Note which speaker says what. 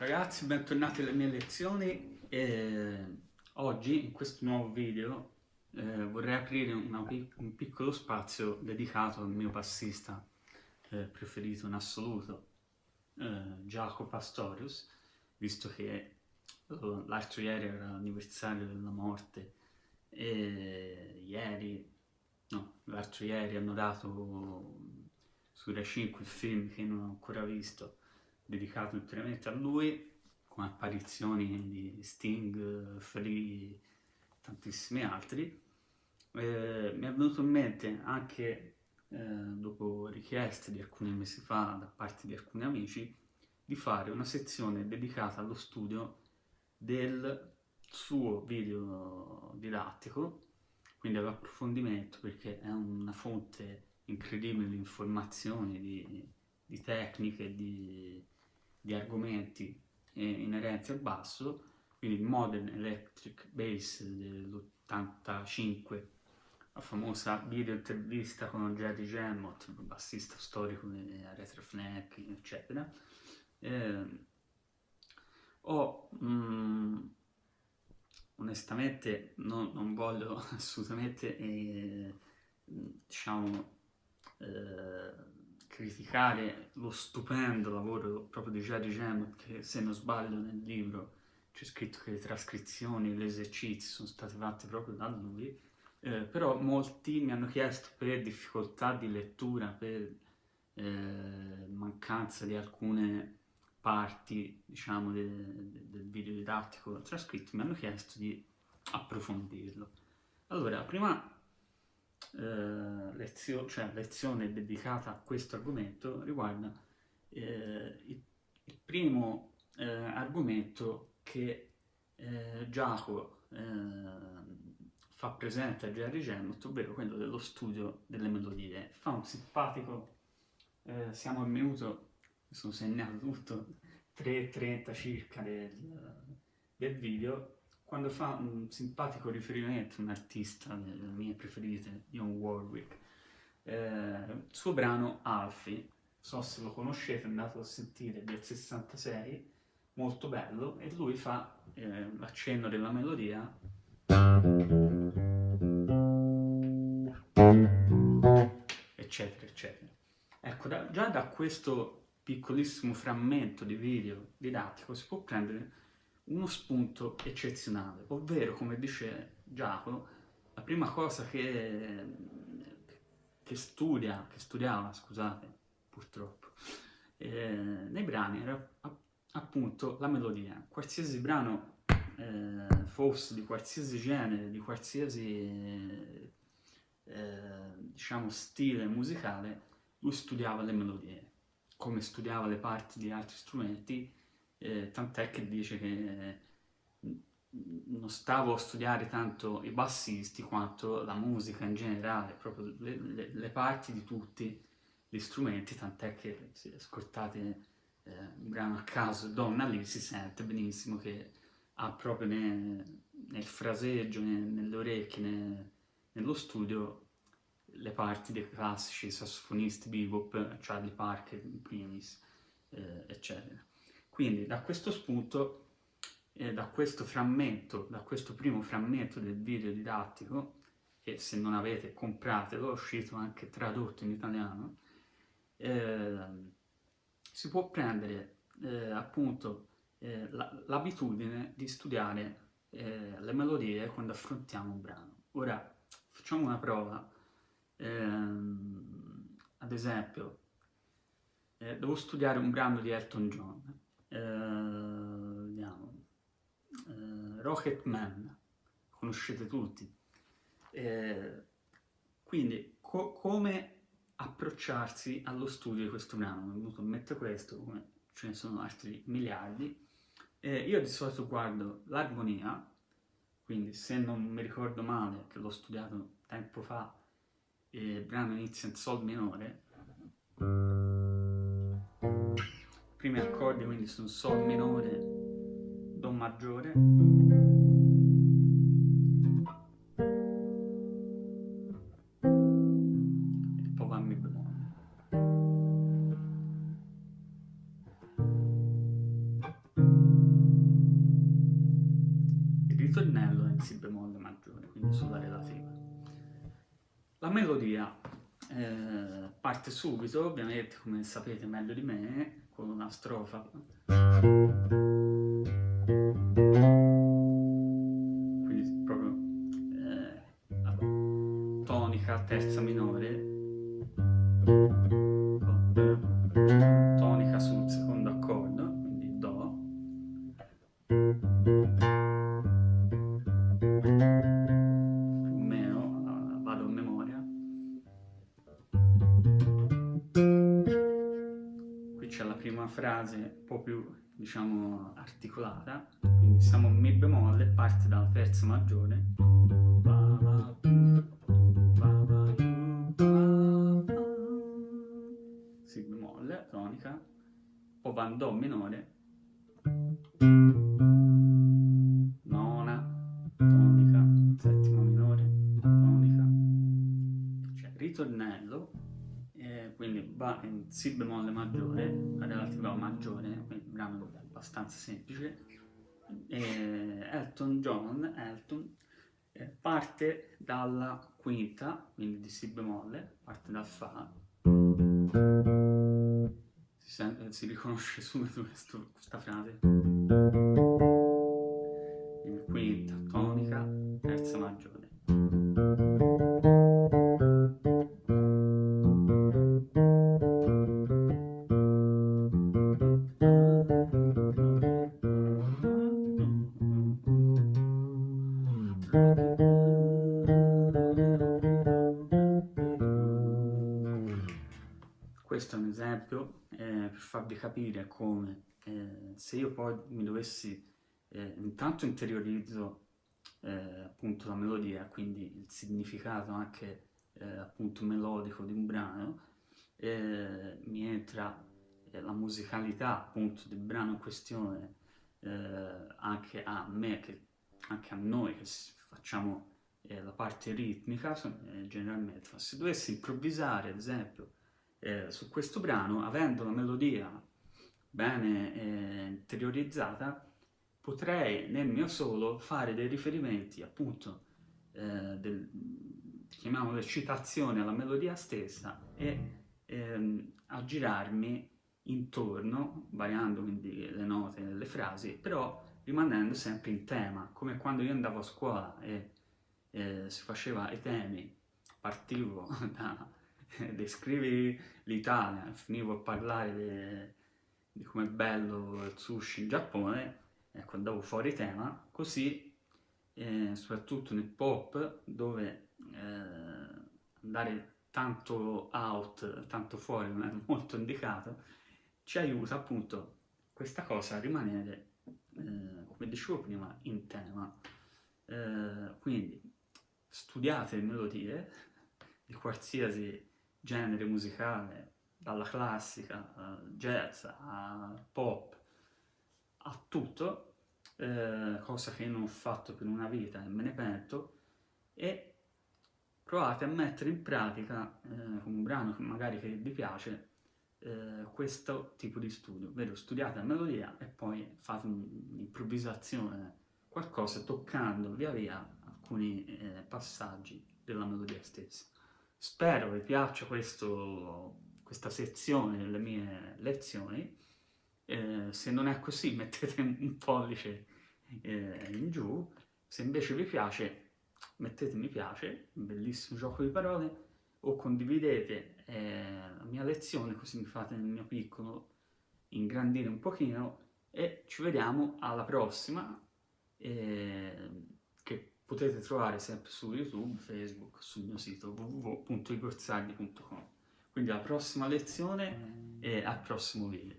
Speaker 1: ragazzi, bentornati alle mie lezioni. E oggi, in questo nuovo video, eh, vorrei aprire pic un piccolo spazio dedicato al mio passista eh, preferito in assoluto, eh, Jacopo Pastorius, visto che eh, l'altro ieri era l'anniversario della morte e ieri, no, l'altro ieri hanno dato su Rai 5 il film che non ho ancora visto, dedicato interamente a lui, con apparizioni di Sting, Free, tantissimi altri. Eh, mi è venuto in mente anche eh, dopo richieste di alcuni mesi fa da parte di alcuni amici di fare una sezione dedicata allo studio del suo video didattico, quindi all'approfondimento perché è una fonte incredibile di informazioni, di, di tecniche, di, di argomenti inerenti al basso, quindi il Modern Electric Bass dell'85, la famosa video intervista con Jerry Jemmott, il bassista storico di Aretha Franklin, eccetera. Eh, ho, mm, onestamente, non, non, voglio assolutamente, eh, diciamo, eh, criticare lo stupendo lavoro proprio di Jerry Gemot, che se non sbaglio nel libro c'è scritto che le trascrizioni, gli esercizi sono stati fatti proprio da lui, eh, però molti mi hanno chiesto per difficoltà di lettura, per eh, mancanza di alcune parti, diciamo, de, de, del video didattico trascritto, mi hanno chiesto di approfondirlo. Allora, prima eh, lezio cioè, lezione dedicata a questo argomento riguarda eh, il, il, primo eh, argomento che eh, Giacomo eh, fa presente a Jerry Jemmott, ovvero quello dello studio delle melodie. Fa un simpatico, eh, siamo al minuto, mi sono segnato tutto, 3.30 circa del, del video, quando fa un simpatico riferimento un artista delle mie preferite, John Warwick, eh, il suo brano Alfie, so se lo conoscete, è andato a sentire del 66, molto bello, e lui fa eh, l'accenno della melodia eccetera eccetera. Ecco, da, già da questo piccolissimo frammento di video didattico si può prendere uno spunto eccezionale, ovvero, come dice Giacomo, la prima cosa che, che studia, che studiava, scusate, purtroppo, eh, nei brani era appunto la melodia. Qualsiasi brano eh, fosse di qualsiasi genere, di qualsiasi eh, diciamo stile musicale, lui studiava le melodie, come studiava le parti di altri strumenti eh, tant'è che dice che non stavo a studiare tanto i bassisti quanto la musica in generale, proprio le, le, le parti di tutti gli strumenti, tant'è che se ascoltate eh, un brano a caso, Donna lì si sente benissimo che ha proprio ne, nel fraseggio, ne, nelle orecchie, ne, nello studio le parti dei classici sassofonisti bebop, Charlie Parker in primis, eh, eccetera. Quindi da questo spunto, eh, da questo frammento, da questo primo frammento del video didattico, che se non avete compratelo, è uscito anche tradotto in italiano, eh, si può prendere eh, appunto eh, l'abitudine di studiare eh, le melodie quando affrontiamo un brano. Ora facciamo una prova, ehm, ad esempio, eh, devo studiare un brano di Elton John, vediamo, eh, Rocket Man, conoscete tutti. Eh, quindi, co come approcciarsi allo studio di questo brano? Mi è venuto in mente questo, come ce ne sono altri miliardi. Eh, io di solito guardo l'armonia, quindi se non mi ricordo male, che l'ho studiato tempo fa, il brano inizia in sol minore, primi accordi quindi sono Sol minore, Do maggiore, e poi va Mi bemolle. ritornello è in Si bemolle maggiore, quindi sulla relativa. La melodia eh, parte subito, ovviamente come sapete meglio di me, con una strofa. Quindi proprio eh, tonica, terza minore, prima frase un po' più, diciamo, articolata, quindi siamo a Mi bemolle, parte dalla terza maggiore, Si bemolle, tonica, poi va in Do minore, nona, tonica, settima minore, tonica, cioè ritornello, eh, quindi va in Si bemolle maggiore, quindi il brano è abbastanza semplice, eh, Elton John, Elton, eh, parte dalla quinta, quindi di Si bemolle, parte dal Fa, si, sente, si riconosce subito questa frase, farvi capire come eh, se io poi mi dovessi, eh, intanto interiorizzo eh, appunto la melodia, quindi il significato anche eh, appunto melodico di un brano, eh, mi entra la musicalità appunto del brano in questione anche a me, che, anche a noi che facciamo la parte ritmica generalmente, se dovessi improvvisare ad esempio eh, su questo brano, avendo la melodia bene eh, interiorizzata, potrei nel mio solo fare dei riferimenti appunto eh, del, chiamiamole citazione alla melodia stessa e ehm, aggirarmi intorno, variando quindi le note e le frasi, però rimanendo sempre in tema, come quando io andavo a scuola e eh, si faceva i temi, partivo da descrivi l'Italia, finivo a parlare de, di com'è bello il sushi in Giappone, ecco, andavo fuori tema, così, eh, soprattutto nel pop, dove eh, andare tanto out, tanto fuori non è molto indicato, ci aiuta appunto questa cosa a rimanere, eh, come dicevo prima, in tema. Eh, quindi studiate melodie di qualsiasi genere musicale, dalla classica a jazz a pop, a tutto, eh, cosa che non ho fatto per una vita e me ne pento, e provate a mettere in pratica, eh, con un brano che magari che vi piace, eh, questo tipo di studio, ovvero studiate la melodia e poi fate un'improvvisazione, qualcosa toccando via via alcuni eh, passaggi della melodia stessa. Spero vi piaccia questo, questa sezione delle mie lezioni, eh, se non è così mettete un pollice eh, in giù, se invece vi piace mettete mi piace, un bellissimo gioco di parole, o condividete eh, la mia lezione così mi fate nel mio piccolo ingrandire un pochino e ci vediamo alla prossima eh, potete trovare sempre su YouTube, Facebook, sul mio sito www.igorzagli.com. Quindi alla prossima lezione e al prossimo video.